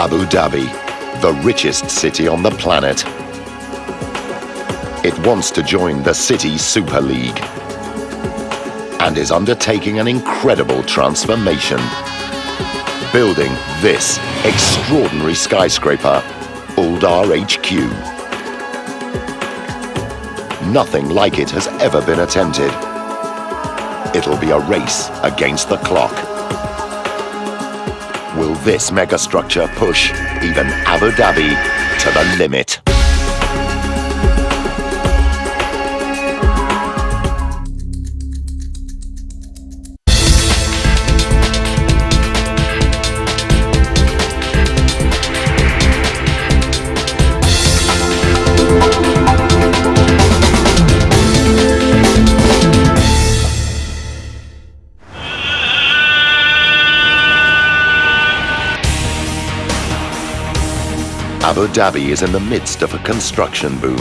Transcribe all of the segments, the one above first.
Abu Dhabi, the richest city on the planet. It wants to join the City Super League and is undertaking an incredible transformation. Building this extraordinary skyscraper, Aldar HQ. Nothing like it has ever been attempted. It'll be a race against the clock. Will this megastructure push even Abu Dhabi to the limit? Abu Dhabi is in the midst of a construction boom.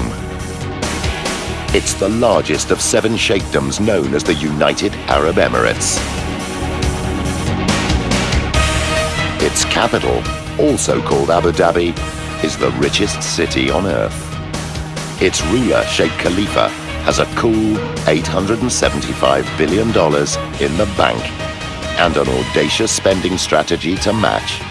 It's the largest of seven sheikdoms known as the United Arab Emirates. Its capital, also called Abu Dhabi, is the richest city on earth. Its ruler, Sheikh Khalifa, has a cool $875 billion in the bank and an audacious spending strategy to match.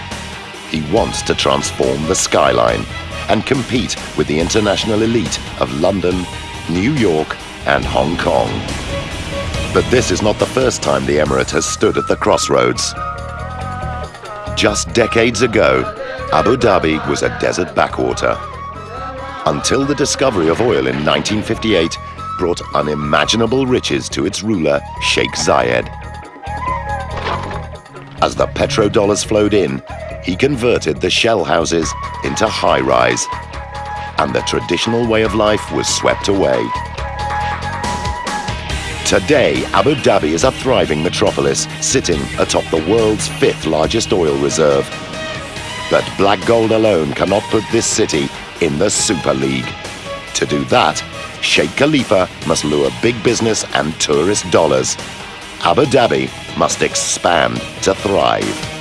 He wants to transform the skyline and compete with the international elite of London, New York and Hong Kong. But this is not the first time the Emirate has stood at the crossroads. Just decades ago, Abu Dhabi was a desert backwater. Until the discovery of oil in 1958 brought unimaginable riches to its ruler, Sheikh Zayed. As the petrodollars flowed in, he converted the shell houses into high-rise, and the traditional way of life was swept away. Today, Abu Dhabi is a thriving metropolis, sitting atop the world's fifth largest oil reserve. But black gold alone cannot put this city in the Super League. To do that, Sheikh Khalifa must lure big business and tourist dollars. Abu Dhabi must expand to thrive.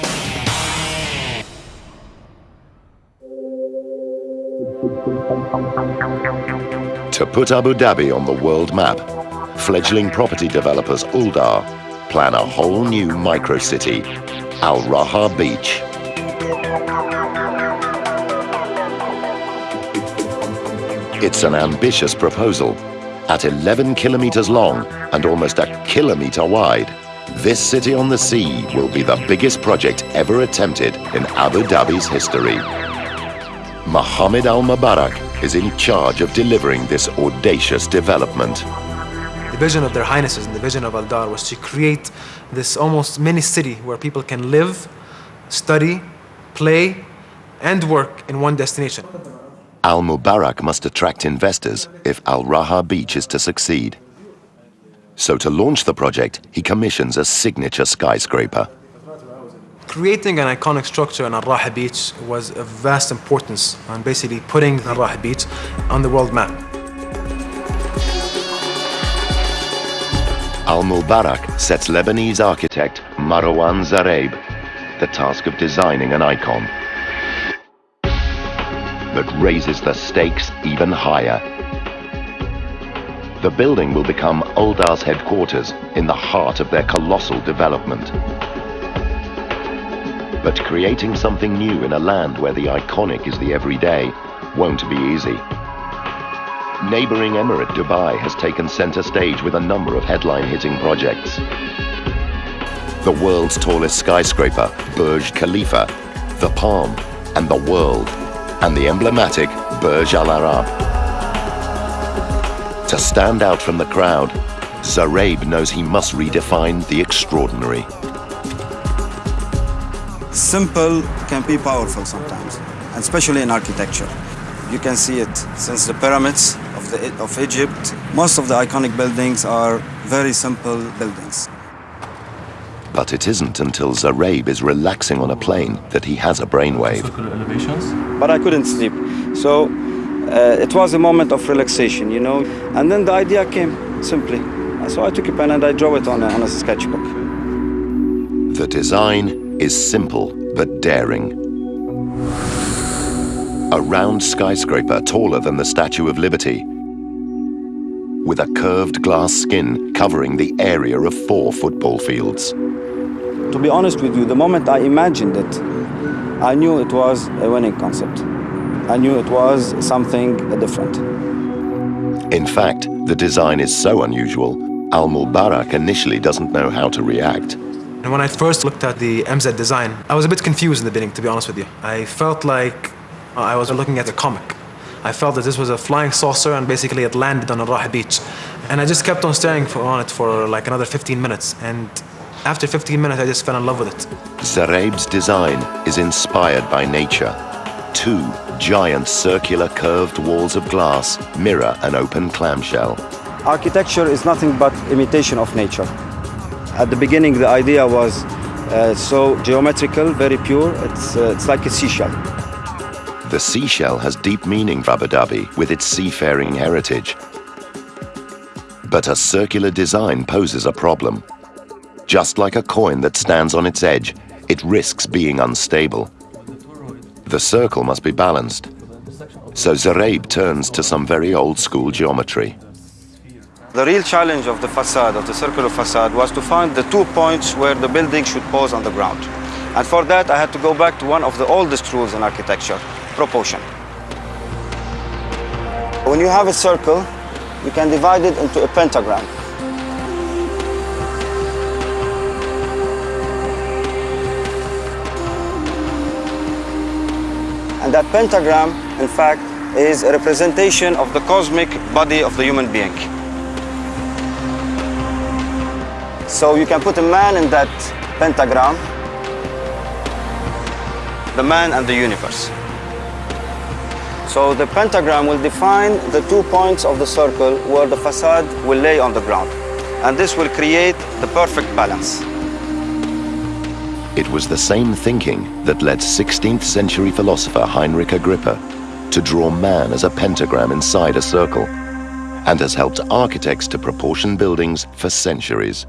To put Abu Dhabi on the world map, fledgling property developers Aldar plan a whole new micro-city, Al Raha Beach. It's an ambitious proposal. At 11 kilometers long and almost a kilometer wide, this city on the sea will be the biggest project ever attempted in Abu Dhabi's history. Mohammed Al Mubarak is in charge of delivering this audacious development. The vision of their highnesses and the vision of Aldar was to create this almost mini city where people can live, study, play, and work in one destination. Al Mubarak must attract investors if Al Raha Beach is to succeed. So to launch the project, he commissions a signature skyscraper. Creating an iconic structure in Al-Raha Beach was of vast importance on basically putting Al-Raha Beach on the world map. Al-Mubarak sets Lebanese architect Marwan Zgheib the task of designing an icon that raises the stakes even higher. The building will become Aldar's headquarters in the heart of their colossal development. But creating something new in a land where the iconic is the everyday won't be easy. Neighboring Emirate Dubai has taken center stage with a number of headline-hitting projects. The world's tallest skyscraper, Burj Khalifa, the Palm, and the World, and the emblematic Burj Al Arab. To stand out from the crowd, Zgheib knows he must redefine the extraordinary. Simple can be powerful sometimes, and especially in architecture. You can see it since the pyramids of, the, of Egypt. Most of the iconic buildings are very simple buildings. But it isn't until Zgheib is relaxing on a plane that he has a brainwave. But I couldn't sleep. So uh, it was a moment of relaxation, you know. And then the idea came simply. So I took a pen and I drew it on a, on a sketchbook. The design is simple but daring. a round skyscraper taller than the Statue of Liberty, with a curved glass skin covering the area of four football fields. To be honest with you, the moment I imagined it, I knew it was a winning concept. I knew it was something different. In fact, the design is so unusual, Al Mubarak initially doesn't know how to react. And when I first looked at the MZ design, I was a bit confused in the beginning, to be honest with you. I felt like uh, I was looking at a comic. I felt that this was a flying saucer and basically it landed on a Al beach. And I just kept on staring for, on it for like another 15 minutes. And after 15 minutes, I just fell in love with it. Zgheib's design is inspired by nature. Two giant circular curved walls of glass mirror an open clamshell. Architecture is nothing but imitation of nature. At the beginning, the idea was uh, so geometrical, very pure. It's, uh, it's like a seashell. The seashell has deep meaning for Abu Dhabi with its seafaring heritage. But a circular design poses a problem. Just like a coin that stands on its edge, it risks being unstable. The circle must be balanced. So Zgheib turns to some very old school geometry. The real challenge of the facade, of the circular facade, was to find the two points where the building should pose on the ground. And for that, I had to go back to one of the oldest rules in architecture, proportion. When you have a circle, you can divide it into a pentagram. And that pentagram, in fact, is a representation of the cosmic body of the human being. So you can put a man in that pentagram, the man and the universe. So the pentagram will define the two points of the circle where the facade will lay on the ground. And this will create the perfect balance. It was the same thinking that led 16th century philosopher Heinrich Agrippa to draw man as a pentagram inside a circle and has helped architects to proportion buildings for centuries.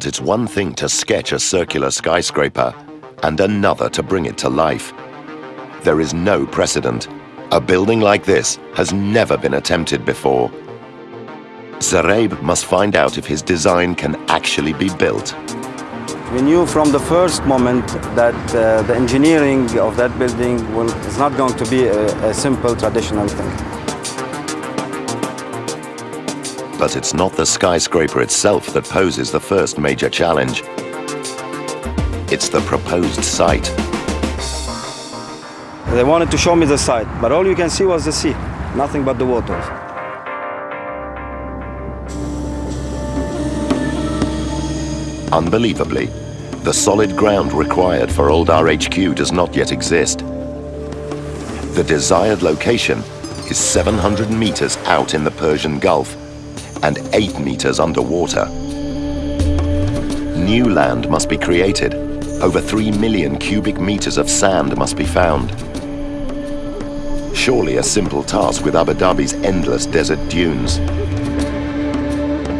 But it's one thing to sketch a circular skyscraper and another to bring it to life. There is no precedent. A building like this has never been attempted before. Zgheib must find out if his design can actually be built. We knew from the first moment that uh, the engineering of that building will, is not going to be a, a simple traditional thing. But it's not the skyscraper itself that poses the first major challenge. It's the proposed site. They wanted to show me the site, but all you can see was the sea, nothing but the waters. Unbelievably, the solid ground required for Aldar HQ does not yet exist. The desired location is 700 meters out in the Persian Gulf and 8 meters underwater. New land must be created. Over 3 million cubic meters of sand must be found. Surely a simple task with Abu Dhabi's endless desert dunes.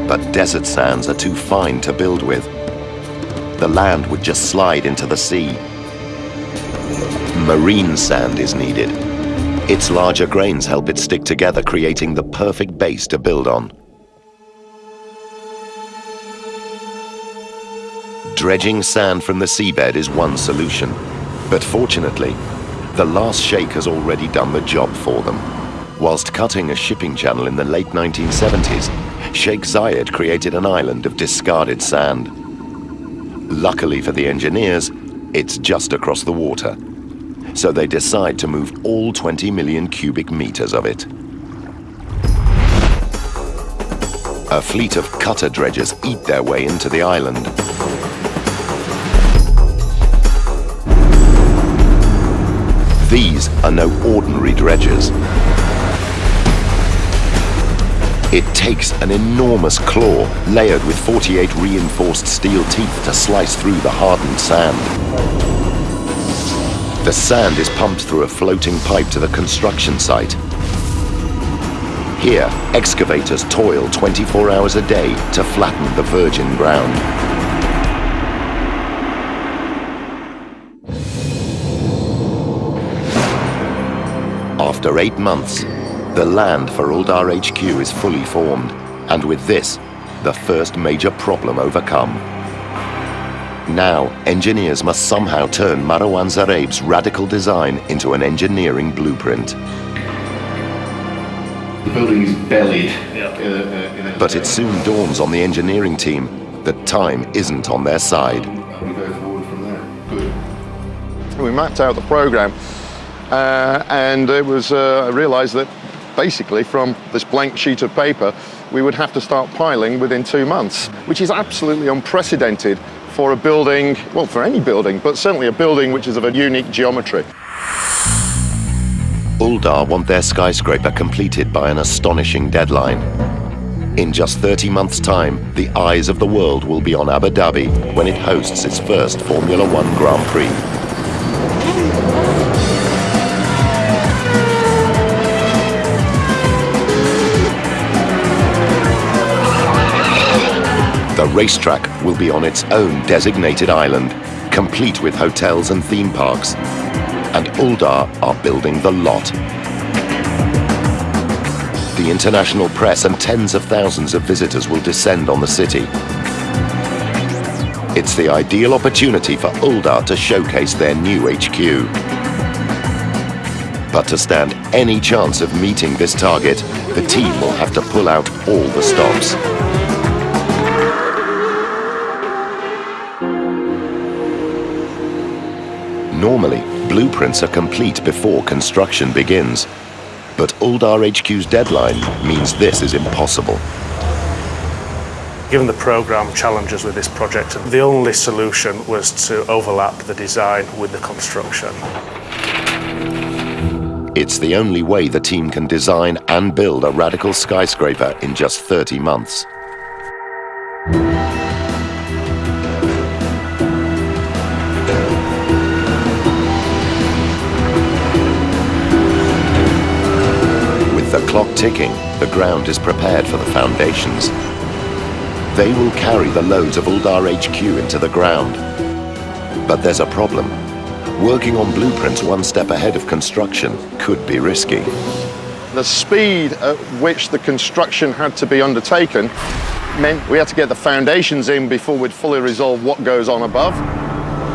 But desert sands are too fine to build with. The land would just slide into the sea. Marine sand is needed. Its larger grains help it stick together, creating the perfect base to build on. Dredging sand from the seabed is one solution. But fortunately, the last sheikh has already done the job for them. Whilst cutting a shipping channel in the late 1970s, Sheikh Zayed created an island of discarded sand. Luckily for the engineers, it's just across the water. So they decide to move all 20 million cubic meters of it. A fleet of cutter dredgers eat their way into the island. These are no ordinary dredgers. It takes an enormous claw layered with 48 reinforced steel teeth to slice through the hardened sand. The sand is pumped through a floating pipe to the construction site. Here, excavators toil 24 hours a day to flatten the virgin ground. After eight months, the land for Aldar HQ is fully formed, and with this, the first major problem overcome. Now, engineers must somehow turn Marwan Zgheib's radical design into an engineering blueprint. The building is bellied. Uh, uh, But it soon dawns on the engineering team that time isn't on their side. We go forward from there. Good. We mapped out the program uh, and it was uh, I realized that basically from this blank sheet of paper we would have to start piling within two months, which is absolutely unprecedented for a building, well for any building, but certainly a building which is of a unique geometry. Aldar want their skyscraper completed by an astonishing deadline. In just 30 months' time, the eyes of the world will be on Abu Dhabi when it hosts its first Formula One Grand Prix. Racetrack will be on its own designated island, complete with hotels and theme parks. And Aldar are building the lot. The international press and tens of thousands of visitors will descend on the city. It's the ideal opportunity for Aldar to showcase their new HQ. But to stand any chance of meeting this target, the team will have to pull out all the stops. Normally, blueprints are complete before construction begins. But Aldar HQ's deadline means this is impossible. Given the programme challenges with this project, the only solution was to overlap the design with the construction. It's the only way the team can design and build a radical skyscraper in just 30 months. Ticking, the ground is prepared for the foundations. They will carry the loads of Aldar HQ into the ground. But there's a problem. Working on blueprints one step ahead of construction could be risky. The speed at which the construction had to be undertaken meant we had to get the foundations in before we'd fully resolve what goes on above.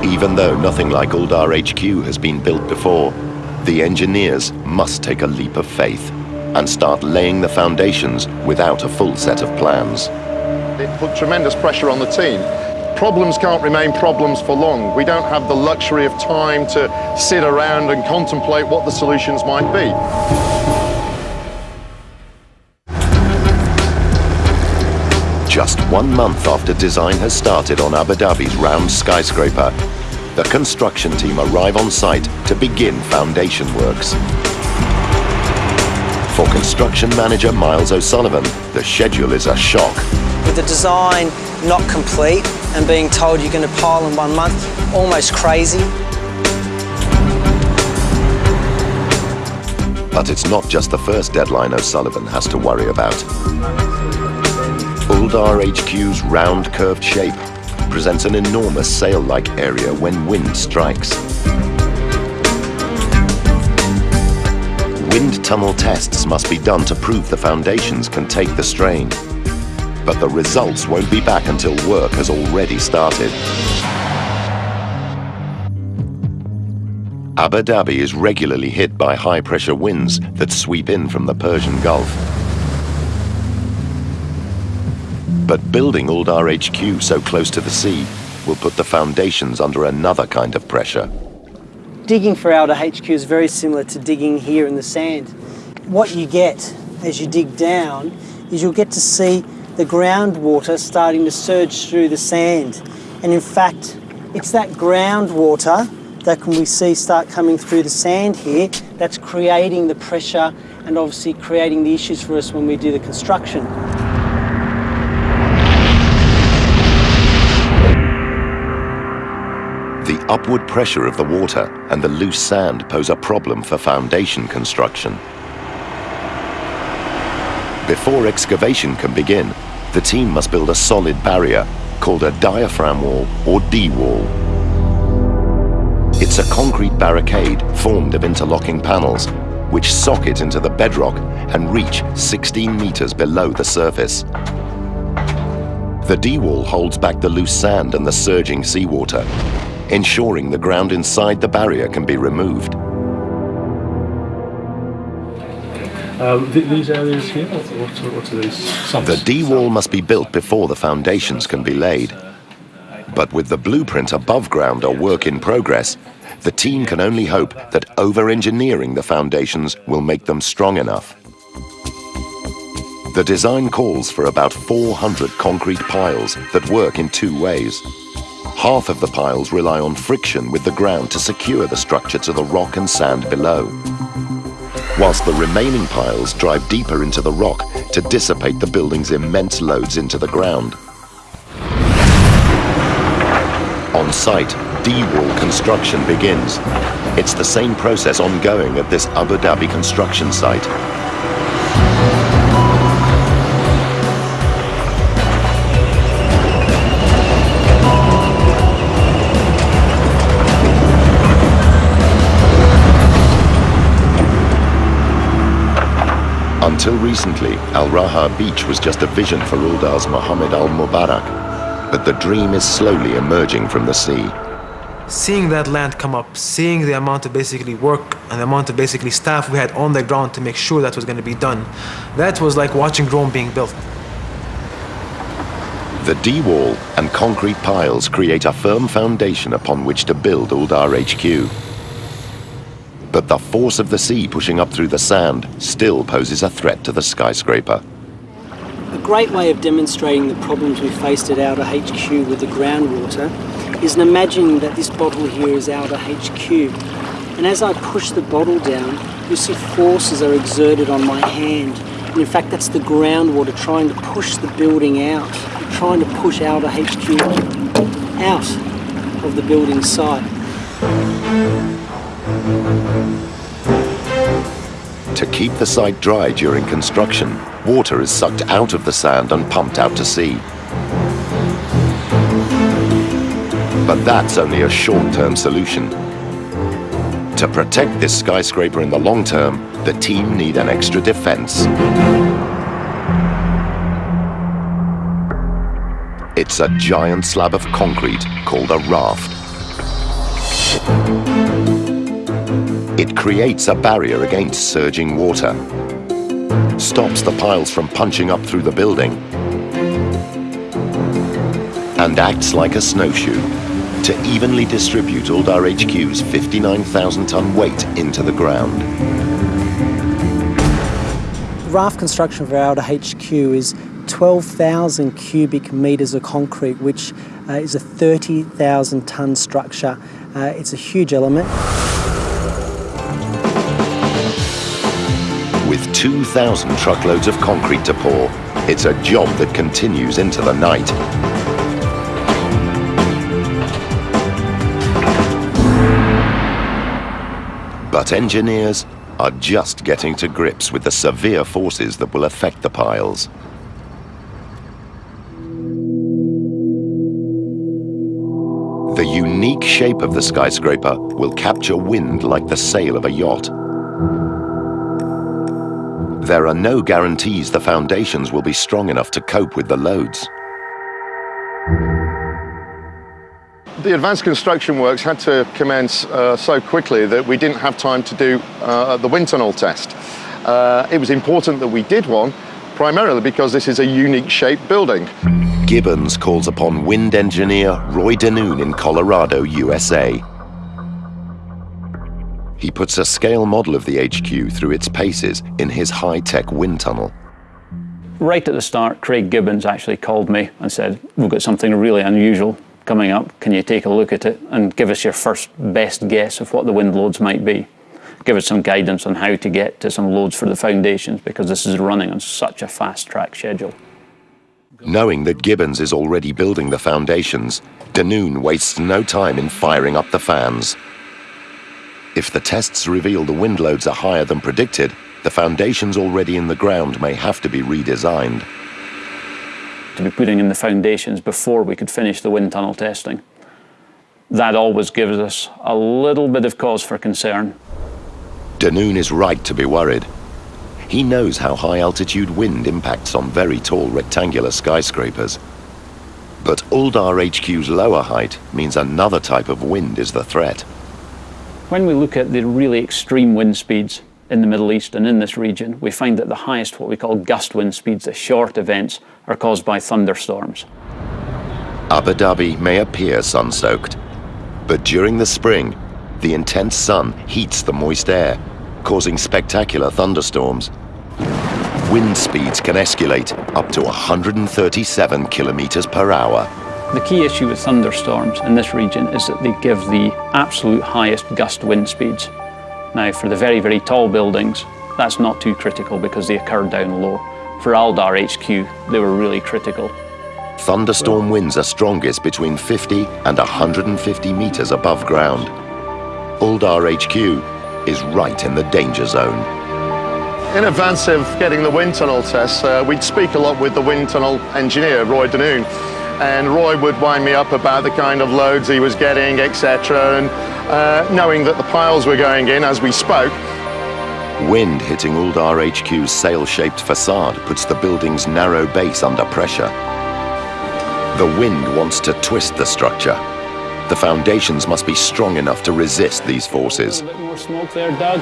Even though nothing like Aldar HQ has been built before, the engineers must take a leap of faith and start laying the foundations without a full set of plans. It put tremendous pressure on the team. Problems can't remain problems for long. We don't have the luxury of time to sit around and contemplate what the solutions might be. Just one month after design has started on Abu Dhabi's round skyscraper, the construction team arrive on site to begin foundation works. For construction manager Miles O'Sullivan, the schedule is a shock. With the design not complete and being told you're going to pile in one month, almost crazy. But it's not just the first deadline O'Sullivan has to worry about. Aldar HQ's round curved shape presents an enormous sail-like area when wind strikes. Wind tunnel tests must be done to prove the foundations can take the strain. But the results won't be back until work has already started. Abu Dhabi is regularly hit by high-pressure winds that sweep in from the Persian Gulf. But building Aldar HQ so close to the sea will put the foundations under another kind of pressure. Digging for Aldar HQ is very similar to digging here in the sand. What you get as you dig down is you'll get to see the groundwater starting to surge through the sand. And in fact, it's that groundwater that can we see start coming through the sand here that's creating the pressure and obviously creating the issues for us when we do the construction. Upward pressure of the water and the loose sand pose a problem for foundation construction. Before excavation can begin, the team must build a solid barrier called a diaphragm wall or D-wall. It's a concrete barricade formed of interlocking panels which socket into the bedrock and reach 16 meters below the surface. The D-wall holds back the loose sand and the surging seawater, ensuring the ground inside the barrier can be removed. Um, th these areas here, what, what, what are these? The D-wall must be built before the foundations can be laid. But with the blueprint above ground a work in progress, the team can only hope that over-engineering the foundations will make them strong enough. The design calls for about 400 concrete piles that work in two ways. Half of the piles rely on friction with the ground to secure the structure to the rock and sand below, whilst the remaining piles drive deeper into the rock to dissipate the building's immense loads into the ground. On site, D-wall construction begins. It's the same process ongoing at this Abu Dhabi construction site. Until recently, Al Raha Beach was just a vision for Aldar's Mohammed Al Mubarak. But the dream is slowly emerging from the sea. Seeing that land come up, seeing the amount of basically work and the amount of basically staff we had on the ground to make sure that was going to be done, that was like watching Rome being built. The D-wall and concrete piles create a firm foundation upon which to build Aldar HQ. But the force of the sea pushing up through the sand still poses a threat to the skyscraper. A great way of demonstrating the problems we faced at Aldar HQ with the groundwater is in imagining that this bottle here is Aldar HQ. And as I push the bottle down, you see forces are exerted on my hand. And in fact, that's the groundwater trying to push the building out, trying to push Aldar HQ out of the building site. To keep the site dry during construction, water is sucked out of the sand and pumped out to sea. But that's only a short-term solution. To protect this skyscraper in the long term, the team need an extra defense. It's a giant slab of concrete called a raft. It creates a barrier against surging water, stops the piles from punching up through the building, and acts like a snowshoe to evenly distribute Aldar HQ's 59,000 ton weight into the ground. Raft construction for Aldar HQ is 12,000 cubic metres of concrete, which uh, is a 30,000 tonne structure. Uh, it's a huge element. 2,000 truckloads of concrete to pour, it's a job that continues into the night. But engineers are just getting to grips with the severe forces that will affect the piles. The unique shape of the skyscraper will capture wind like the sail of a yacht. There are no guarantees the foundations will be strong enough to cope with the loads. The advanced construction works had to commence uh, so quickly that we didn't have time to do uh, the wind tunnel test. Uh, it was important that we did one, primarily because this is a unique shaped building. Gibbons calls upon wind engineer Roy Denoon in Colorado, USA. He puts a scale model of the HQ through its paces in his high-tech wind tunnel. Right at the start, Craig Gibbons actually called me and said, we've got something really unusual coming up. Can you take a look at it and give us your first best guess of what the wind loads might be? Give us some guidance on how to get to some loads for the foundations because this is running on such a fast track schedule. Knowing that Gibbons is already building the foundations, Denoon wastes no time in firing up the fans. If the tests reveal the wind loads are higher than predicted, the foundations already in the ground may have to be redesigned. To be putting in the foundations before we could finish the wind tunnel testing. That always gives us a little bit of cause for concern. Denoon is right to be worried. He knows how high altitude wind impacts on very tall rectangular skyscrapers. But Aldar HQ's lower height means another type of wind is the threat. When we look at the really extreme wind speeds in the Middle East and in this region, we find that the highest, what we call gust wind speeds, the short events, are caused by thunderstorms. Abu Dhabi may appear sun-soaked, but during the spring, the intense sun heats the moist air, causing spectacular thunderstorms. Wind speeds can escalate up to 137 kilometers per hour. The key issue with thunderstorms in this region is that they give the absolute highest gust wind speeds. Now, for the very, very tall buildings, that's not too critical because they occur down low. For Aldar HQ, they were really critical. Thunderstorm winds are strongest between 50 and 150 meters above ground. Aldar HQ is right in the danger zone. In advance of getting the wind tunnel tests, uh, we'd speak a lot with the wind tunnel engineer, Roy Denoon. And Roy would wind me up about the kind of loads he was getting, etc. And uh, knowing that the piles were going in as we spoke, Wind hitting Aldar HQ's sail-shaped facade puts the building's narrow base under pressure. The wind wants to twist the structure. The foundations must be strong enough to resist these forces. A bit more smoke there, Doug.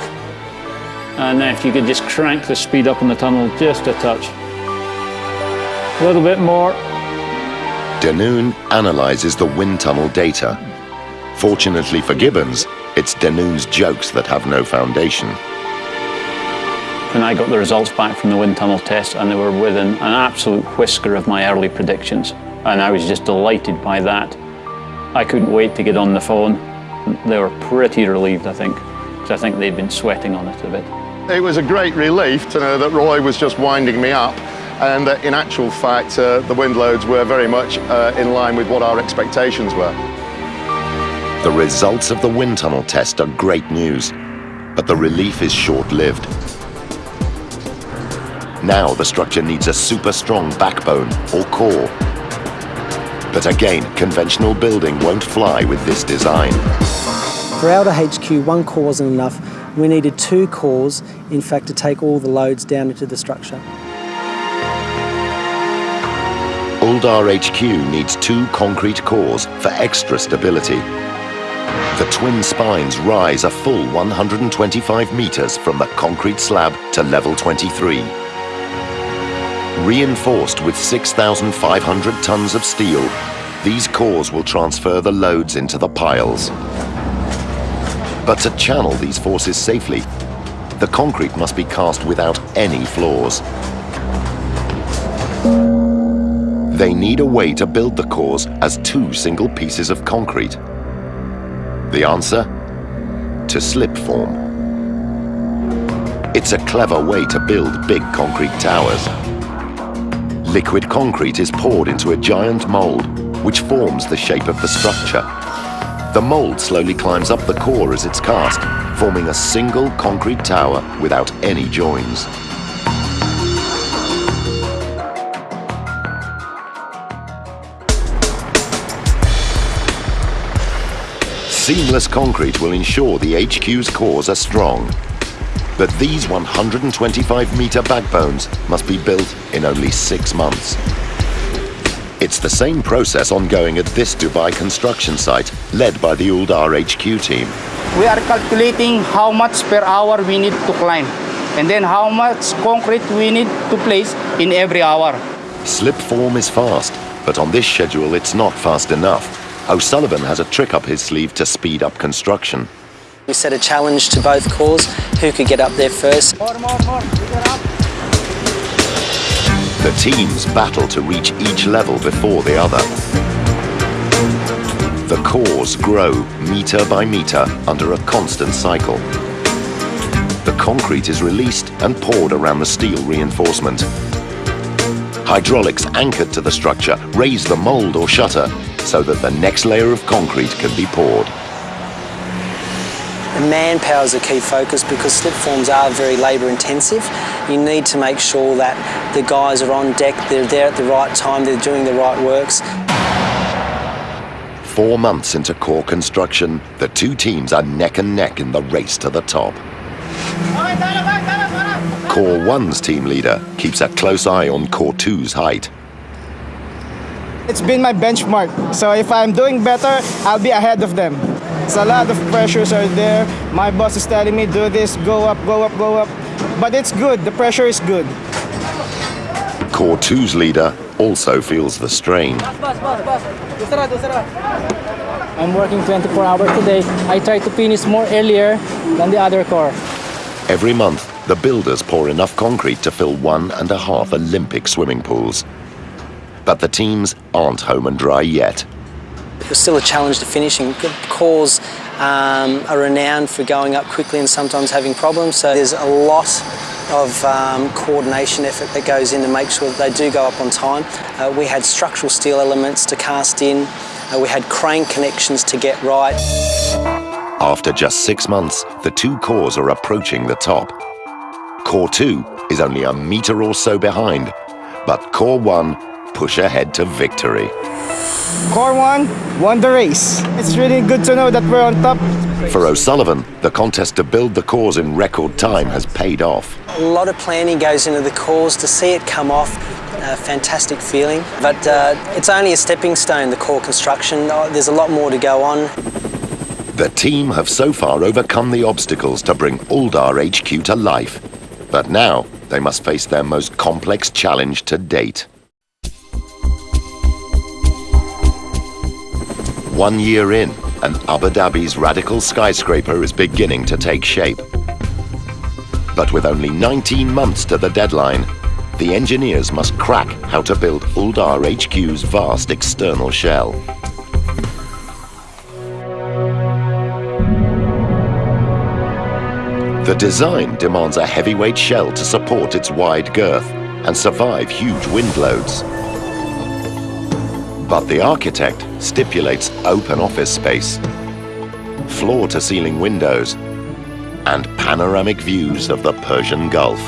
And then if you could just crank the speed up in the tunnel just a touch. A little bit more. Denoon analyzes the wind tunnel data. Fortunately for Gibbons, it's Denoon's jokes that have no foundation. When I got the results back from the wind tunnel test and they were within an absolute whisker of my early predictions. And I was just delighted by that. I couldn't wait to get on the phone. They were pretty relieved, I think, because I think they'd been sweating on it a bit. it was a great relief to know that Roy was just winding me up and that in actual fact uh, the wind loads were very much uh, in line with what our expectations were. The results of the wind tunnel test are great news, but the relief is short-lived. Now the structure needs a super strong backbone or core. But again, conventional building won't fly with this design. For Aldar HQ, one core wasn't enough. We needed two cores, in fact, to take all the loads down into the structure. Aldar HQ needs two concrete cores for extra stability. The twin spines rise a full 125 meters from the concrete slab to level 23. Reinforced with 6,500 tons of steel, these cores will transfer the loads into the piles. But to channel these forces safely, the concrete must be cast without any flaws. They need a way to build the cores as two single pieces of concrete. The answer? To slip form. It's a clever way to build big concrete towers. Liquid concrete is poured into a giant mold, which forms the shape of the structure. The mold slowly climbs up the core as it's cast, forming a single concrete tower without any joins. Seamless concrete will ensure the HQ's cores are strong. But these 125 meter backbones must be built in only six months. It's the same process ongoing at this Dubai construction site, led by the Aldar HQ team. We are calculating how much per hour we need to climb and then how much concrete we need to place in every hour. Slip form is fast, but on this schedule it's not fast enough. O'Sullivan has a trick up his sleeve to speed up construction. We set a challenge to both cores, who could get up there first. More, more, more. Up. The teams battle to reach each level before the other. The cores grow meter by meter under a constant cycle. The concrete is released and poured around the steel reinforcement. Hydraulics anchored to the structure raise the mold or shutter so that the next layer of concrete can be poured. And manpower is a key focus because slip forms are very labour intensive. You need to make sure that the guys are on deck, they're there at the right time, they're doing the right works. Four months into core construction, the two teams are neck and neck in the race to the top. Core 1's team leader keeps a close eye on Core 2's height. It's been my benchmark, so if I'm doing better, I'll be ahead of them. So a lot of pressures are there. My boss is telling me, do this, go up, go up, go up. But it's good, the pressure is good. Core 2's leader also feels the strain. I'm working 24 hours today. I try to finish more earlier than the other core. Every month, the builders pour enough concrete to fill one and a half Olympic swimming pools. But the teams aren't home and dry yet. It's still a challenge to finishing. Cores um, are renowned for going up quickly and sometimes having problems, so there's a lot of um, coordination effort that goes in to make sure that they do go up on time. Uh, we had structural steel elements to cast in, uh, we had crane connections to get right. After just six months, the two cores are approaching the top. Core 2 is only a metre or so behind, but Core 1 push ahead to victory. Core 1 won the race. It's really good to know that we're on top. For O'Sullivan, the contest to build the cores in record time has paid off. A lot of planning goes into the cores to see it come off. A fantastic feeling, but uh, it's only a stepping stone, the core construction. Uh, there's a lot more to go on. The team have so far overcome the obstacles to bring Aldar HQ to life. But now they must face their most complex challenge to date. One year in, and Abu Dhabi's radical skyscraper is beginning to take shape. But with only 19 months to the deadline, the engineers must crack how to build Aldar HQ's vast external shell. The design demands a heavyweight shell to support its wide girth and survive huge wind loads. But the architect stipulates open office space, floor-to-ceiling windows, and panoramic views of the Persian Gulf.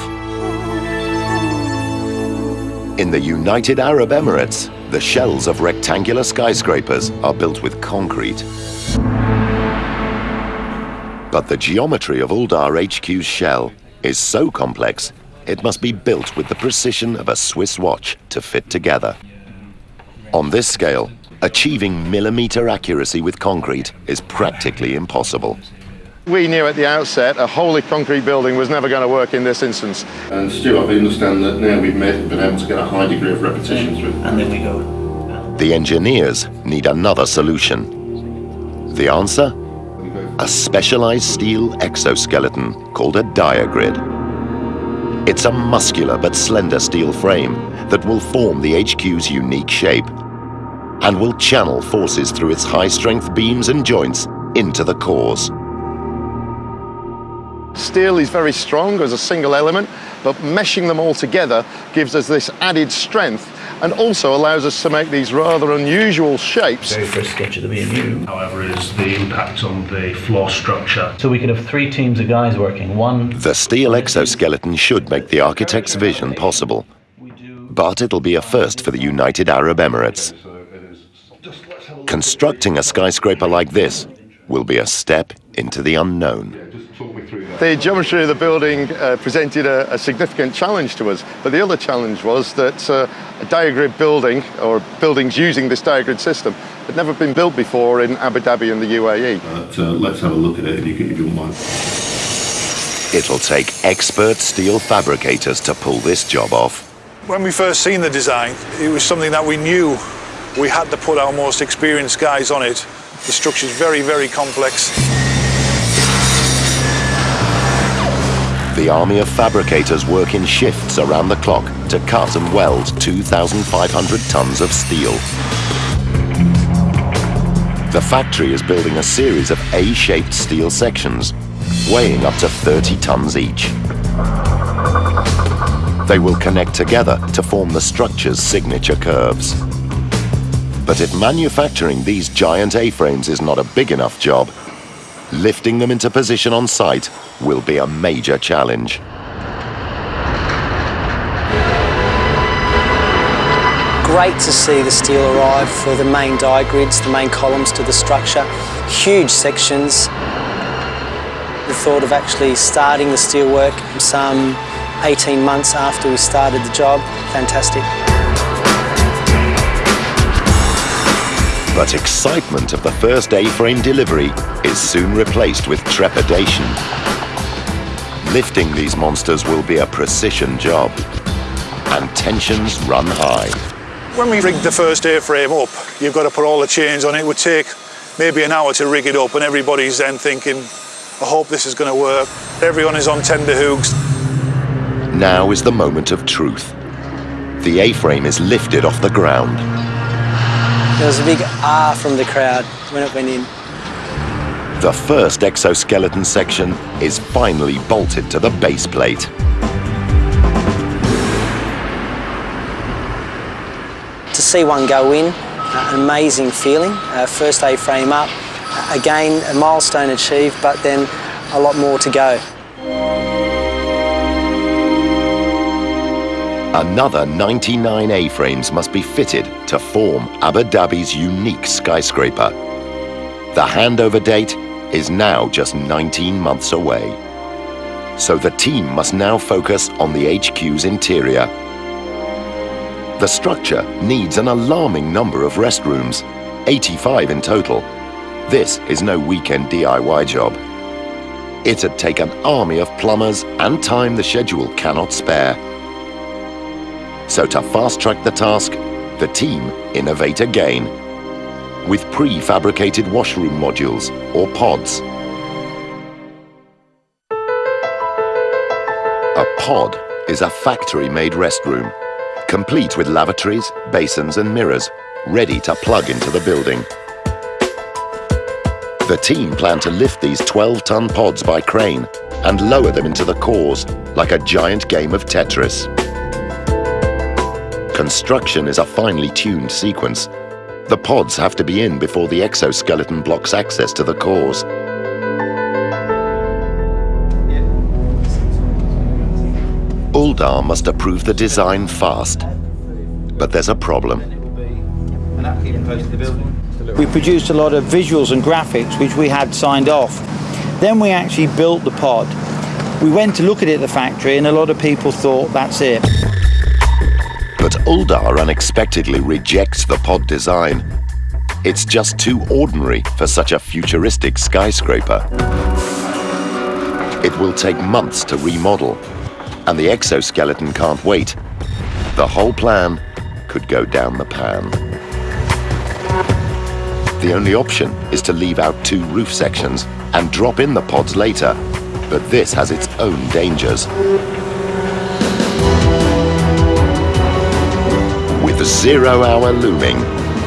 In the United Arab Emirates, the shells of rectangular skyscrapers are built with concrete. But the geometry of Aldar HQ's shell is so complex, it must be built with the precision of a Swiss watch to fit together. On this scale, achieving millimeter accuracy with concrete is practically impossible. We knew at the outset a wholly concrete building was never going to work in this instance. And Stuart, I understand that now we've made, been able to get a high degree of repetition through. And then we go. The engineers need another solution. The answer? A specialized steel exoskeleton called a diagrid. It's a muscular but slender steel frame that will form the HQ's unique shape and will channel forces through its high-strength beams and joints into the cores. Steel is very strong as a single element, but meshing them all together gives us this added strength and also allows us to make these rather unusual shapes. Very first sketch of the B&U, however, is the impact on the floor structure. So we could have three teams of guys working. One. The steel exoskeleton should make the architect's vision possible. But it'll be a first for the United Arab Emirates. Constructing a skyscraper like this will be a step into the unknown. The geometry of the building uh, presented a, a, significant challenge to us, but the other challenge was that uh, a diagrid building, or buildings using this diagrid system, had never been built before in Abu Dhabi and the UAE. Uh, let's have a look at it if you, if you mind. It'll take expert steel fabricators to pull this job off. When we first seen the design, it was something that we knew we had to put our most experienced guys on it. The structure's very, very complex. The army of fabricators work in shifts around the clock to cut and weld 2,500 tons of steel. The factory is building a series of A-shaped steel sections, weighing up to 30 tons each. They will connect together to form the structure's signature curves. But if manufacturing these giant A-frames is not a big enough job, lifting them into position on site will be a major challenge. Great to see the steel arrive for the main diagrids, the main columns to the structure. Huge sections. The thought of actually starting the steelwork some 18 months after we started the job, fantastic. But excitement of the first A-frame delivery is soon replaced with trepidation. Lifting these monsters will be a precision job, and tensions run high. When we rigged the first A-frame up, you've got to put all the chains on it. It would take maybe an hour to rig it up, and everybody's then thinking, I hope this is going to work. Everyone is on tender hooks. Now is the moment of truth. The A-frame is lifted off the ground. There was a big ah from the crowd when it went in. The first exoskeleton section is finally bolted to the base plate. To see one go in, uh, an amazing feeling. Uh, first A-frame up, again a milestone achieved, but then a lot more to go. Another 99 A-frames must be fitted to form Abu Dhabi's unique skyscraper. The handover date is now just 19 months away. So the team must now focus on the HQ's interior. The structure needs an alarming number of restrooms, 85 in total. This is no weekend DIY job. It'd take an army of plumbers and time the schedule cannot spare. So to fast-track the task, the team innovate again with prefabricated washroom modules or pods. A pod is a factory-made restroom, complete with lavatories, basins and mirrors, ready to plug into the building. The team plan to lift these 12-ton pods by crane and lower them into the cores like a giant game of Tetris. Construction is a finely tuned sequence. The pods have to be in before the exoskeleton blocks access to the cores. Aldar must approve the design fast. But there's a problem. We produced a lot of visuals and graphics which we had signed off. Then we actually built the pod. We went to look at it at the factory and a lot of people thought that's it. But Aldar unexpectedly rejects the pod design. It's just too ordinary for such a futuristic skyscraper. It will take months to remodel, and the exoskeleton can't wait. The whole plan could go down the pan. The only option is to leave out two roof sections and drop in the pods later, but this has its own dangers. Zero hour looming,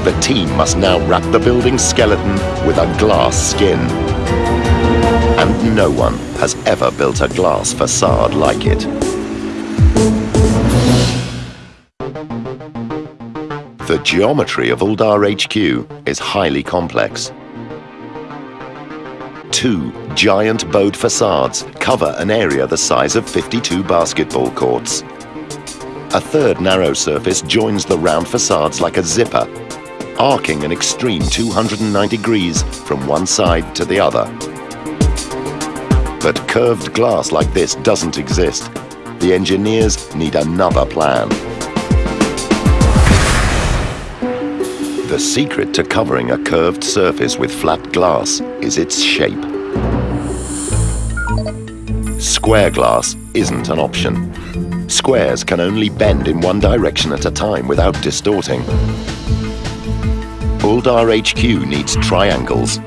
the team must now wrap the building's skeleton with a glass skin. And no one has ever built a glass facade like it. The geometry of Aldar HQ is highly complex. Two giant bowed facades cover an area the size of 52 basketball courts. A third narrow surface joins the round facades like a zipper, arcing an extreme 290 degrees from one side to the other. But curved glass like this doesn't exist. The engineers need another plan. The secret to covering a curved surface with flat glass is its shape. Square glass isn't an option. Squares can only bend in one direction at a time without distorting. Aldar HQ needs triangles.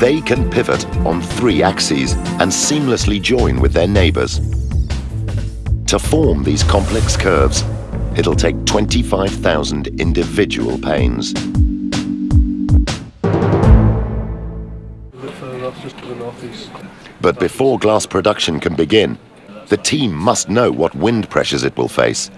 They can pivot on three axes and seamlessly join with their neighbors. To form these complex curves, it'll take 25,000 individual panes. But before glass production can begin, the team must know what wind pressures it will face.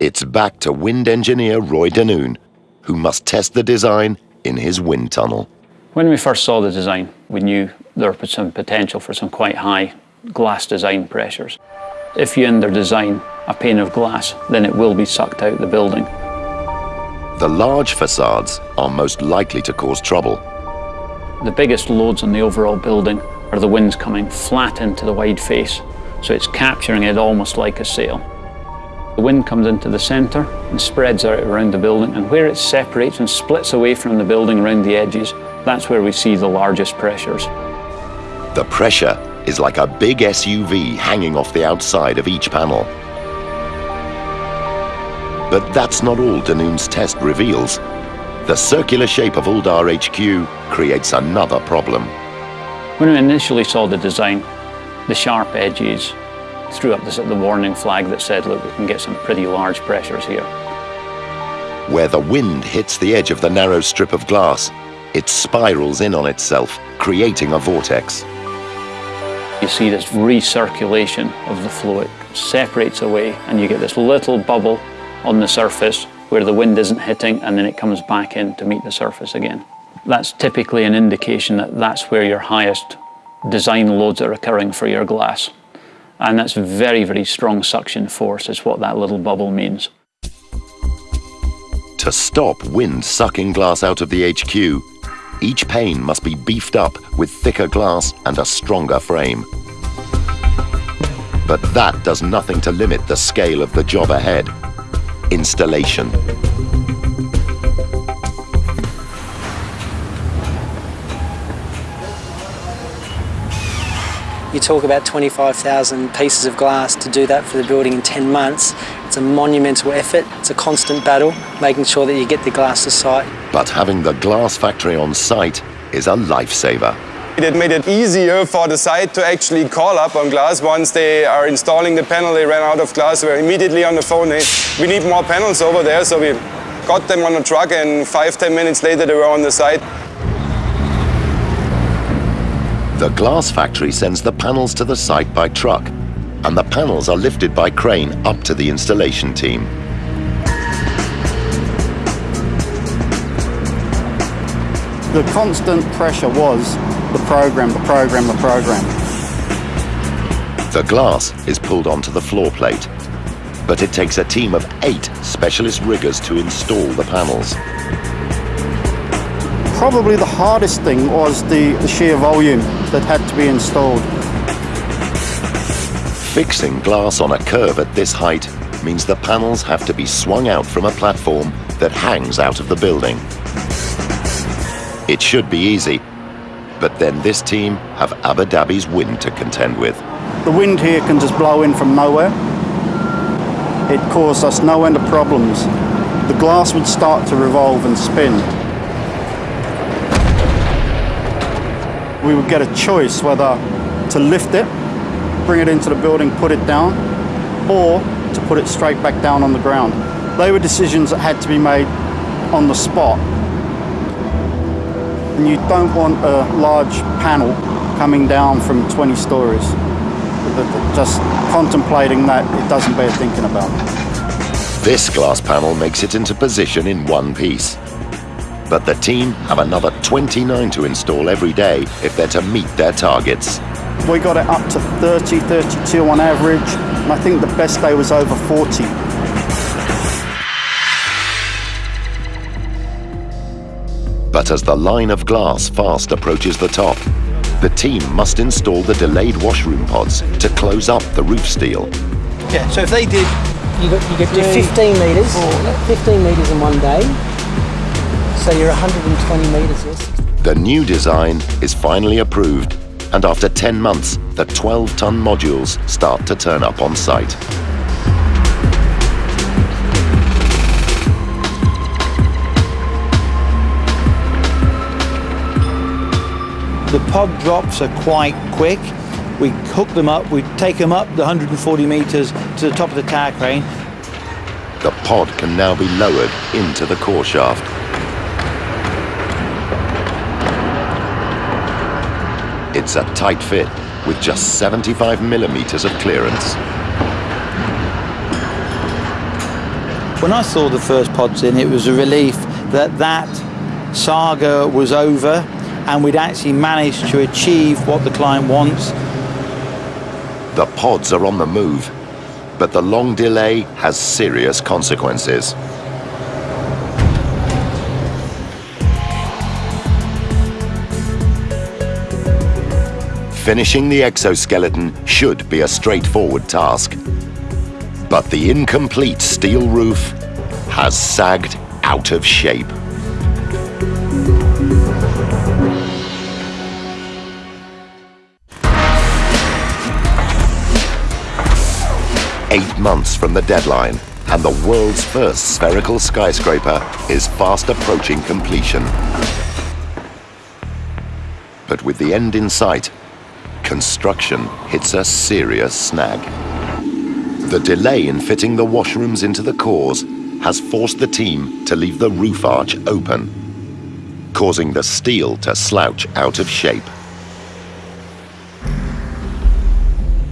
It's back to wind engineer Roy Denoon, who must test the design in his wind tunnel. When we first saw the design, we knew there was some potential for some quite high glass design pressures. If you under design a pane of glass, then it will be sucked out the building. The large facades are most likely to cause trouble. The biggest loads on the overall building where the wind's coming flat into the wide face, so it's capturing it almost like a sail. The wind comes into the centre and spreads out around the building, and where it separates and splits away from the building around the edges, that's where we see the largest pressures. The pressure is like a big SUV hanging off the outside of each panel. But that's not all Denoon's test reveals. The circular shape of Aldar HQ creates another problem. When we initially saw the design, the sharp edges threw up the, the warning flag that said, look, we can get some pretty large pressures here. Where the wind hits the edge of the narrow strip of glass, it spirals in on itself, creating a vortex. You see this recirculation of the fluid, separates away, and you get this little bubble on the surface where the wind isn't hitting, and then it comes back in to meet the surface again. That's typically an indication that that's where your highest design loads are occurring for your glass. And that's very, very strong suction force is what that little bubble means. To stop wind sucking glass out of the HQ, each pane must be beefed up with thicker glass and a stronger frame. But that does nothing to limit the scale of the job ahead. Installation. You talk about 25,000 pieces of glass to do that for the building in 10 months. It's a monumental effort. It's a constant battle, making sure that you get the glass to site. But having the glass factory on site is a lifesaver. It made it easier for the site to actually call up on glass. Once they are installing the panel, they ran out of glass, we're immediately on the phone. Hey, we need more panels over there, so we got them on a truck and five, ten minutes later they were on the site. The glass factory sends the panels to the site by truck, and the panels are lifted by crane up to the installation team. The constant pressure was the program, the program, the program. The glass is pulled onto the floor plate, but it takes a team of eight specialist riggers to install the panels. Probably the hardest thing was the, the sheer volume that had to be installed. Fixing glass on a curve at this height means the panels have to be swung out from a platform that hangs out of the building. It should be easy, but then this team have Abu Dhabi's wind to contend with. The wind here can just blow in from nowhere. It caused us no end of problems. The glass would start to revolve and spin. We would get a choice whether to lift it, bring it into the building, put it down, or to put it straight back down on the ground. They were decisions that had to be made on the spot. And you don't want a large panel coming down from 20 stories. Just contemplating that, it doesn't bear thinking about. This glass panel makes it into position in one piece but the team have another 29 to install every day if they're to meet their targets. We got it up to 30, 32 on average, and I think the best day was over 40. But as the line of glass fast approaches the top, the team must install the delayed washroom pods to close up the roof steel. Yeah, so if they did... You, got, you get to 15 metres, 15 metres in one day, so you're 120 metres, yes. The new design is finally approved, and after 10 months, the 12-ton modules start to turn up on site. The pod drops are quite quick. We hook them up, we take them up the 140 metres to the top of the tower crane. The pod can now be lowered into the core shaft. It's a tight fit with just 75 millimeters of clearance. When I saw the first pods in, it was a relief that that saga was over and we'd actually managed to achieve what the client wants. The pods are on the move, but the long delay has serious consequences. Finishing the exoskeleton should be a straightforward task. But the incomplete steel roof has sagged out of shape. Eight months from the deadline, and the world's first spherical skyscraper is fast approaching completion. But with the end in sight, construction hits a serious snag. The delay in fitting the washrooms into the cores has forced the team to leave the roof arch open, causing the steel to slouch out of shape.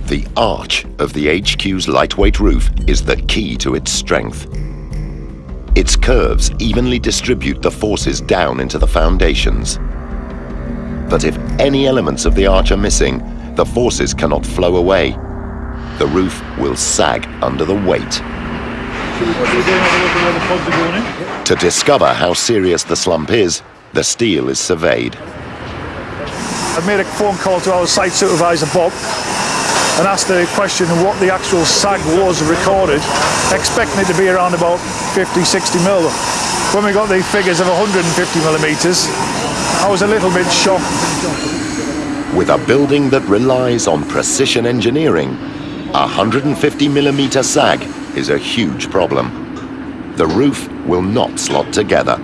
The arch of the HQ's lightweight roof is the key to its strength. Its curves evenly distribute the forces down into the foundations. But if any elements of the arch are missing, the forces cannot flow away. The roof will sag under the weight. To discover how serious the slump is, the steel is surveyed. I made a phone call to our site supervisor, Bob, and asked the question of what the actual sag was recorded, expecting it to be around about 50, 60 mil. When we got the figures of 150 millimetres, I was a little bit shocked. With a building that relies on precision engineering, a 150 millimeter sag is a huge problem. The roof will not slot together.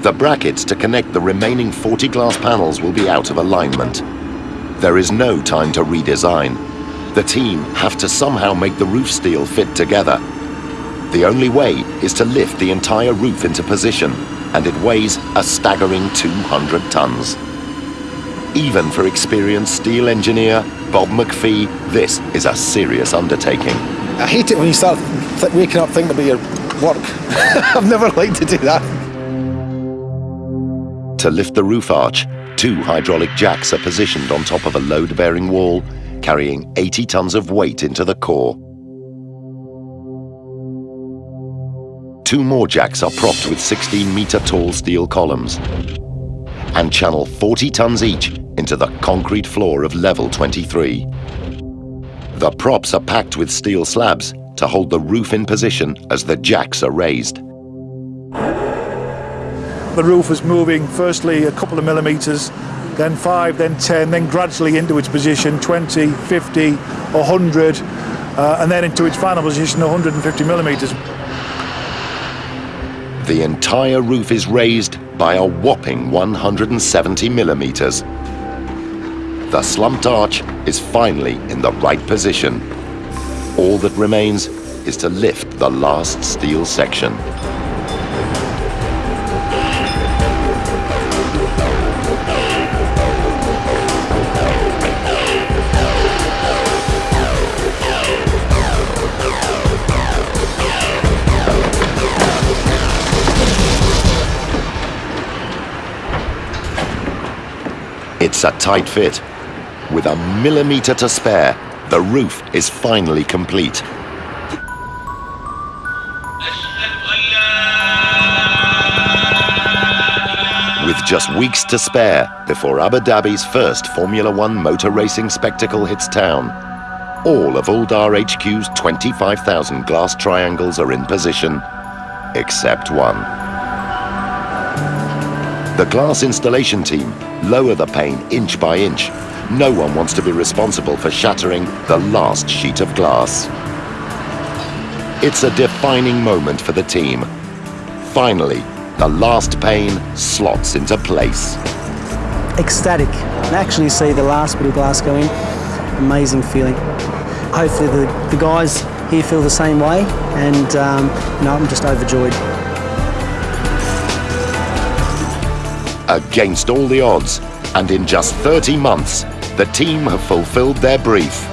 The brackets to connect the remaining 40 glass panels will be out of alignment. There is no time to redesign. The team have to somehow make the roof steel fit together. The only way is to lift the entire roof into position, and it weighs a staggering 200 tons. Even for experienced steel engineer Bob McPhee, this is a serious undertaking. I hate it when you start waking up thinking about your work. I've never liked to do that. To lift the roof arch, two hydraulic jacks are positioned on top of a load-bearing wall, carrying 80 tons of weight into the core. Two more jacks are propped with 16-meter tall steel columns and channel 40 tons each into the concrete floor of level 23. The props are packed with steel slabs to hold the roof in position as the jacks are raised. The roof was moving firstly a couple of millimetres, then 5, then 10, then gradually into its position 20, 50, 100, uh, and then into its final position 150 millimetres. The entire roof is raised by a whopping 170 millimeters. The slumped arch is finally in the right position. All that remains is to lift the last steel section. A tight fit. With a millimeter to spare, the roof is finally complete. With just weeks to spare before Abu Dhabi's first Formula One motor racing spectacle hits town, all of Aldar HQ's 25,000 glass triangles are in position, except one. The glass installation team lower the pane inch by inch. No one wants to be responsible for shattering the last sheet of glass. It's a defining moment for the team. Finally, the last pane slots into place. Ecstatic. And actually see the last bit of glass go in, amazing feeling. Hopefully the, the guys here feel the same way and um, I'm just overjoyed. Against all the odds, and in just 30 months, the team have fulfilled their brief.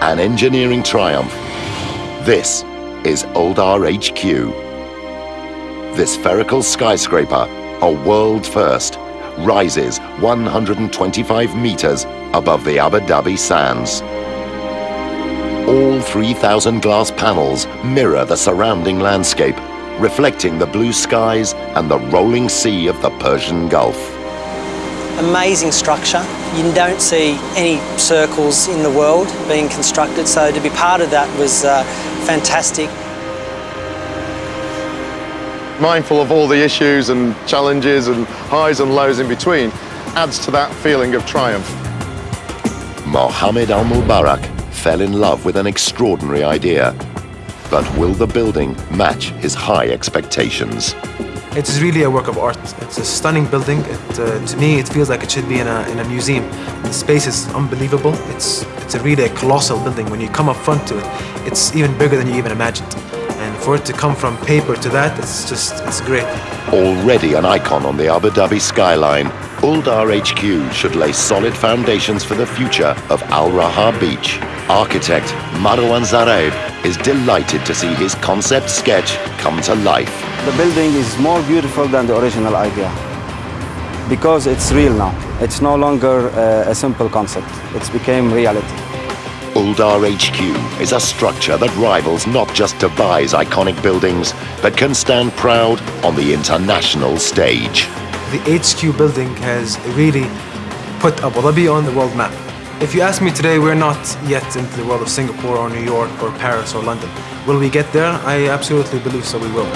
An engineering triumph. This is Aldar HQ. This spherical skyscraper, a world first, rises 125 meters above the Abu Dhabi sands. All 3,000 glass panels mirror the surrounding landscape, reflecting the blue skies and the rolling sea of the Persian Gulf. Amazing structure. You don't see any circles in the world being constructed, so to be part of that was uh, fantastic. Mindful of all the issues and challenges and highs and lows in between adds to that feeling of triumph. Mohammed Al Mubarak fell in love with an extraordinary idea. But will the building match his high expectations? It is really a work of art. It's a stunning building. It, uh, to me, it feels like it should be in a, in a museum. The space is unbelievable. It's, it's a really a colossal building. When you come up front to it, it's even bigger than you even imagined. And for it to come from paper to that, it's just, it's great. Already an icon on the Abu Dhabi skyline, Aldar HQ should lay solid foundations for the future of Al Raha Beach. Architect Marwan Zgheib is delighted to see his concept sketch come to life. The building is more beautiful than the original idea because it's real now. It's no longer uh, a simple concept. It's became reality. Aldar HQ is a structure that rivals not just Dubai's iconic buildings, but can stand proud on the international stage. The HQ building has really put Abu Dhabi on the world map. If you ask me today, we're not yet into the world of Singapore or New York or Paris or London. Will we get there? I absolutely believe so we will.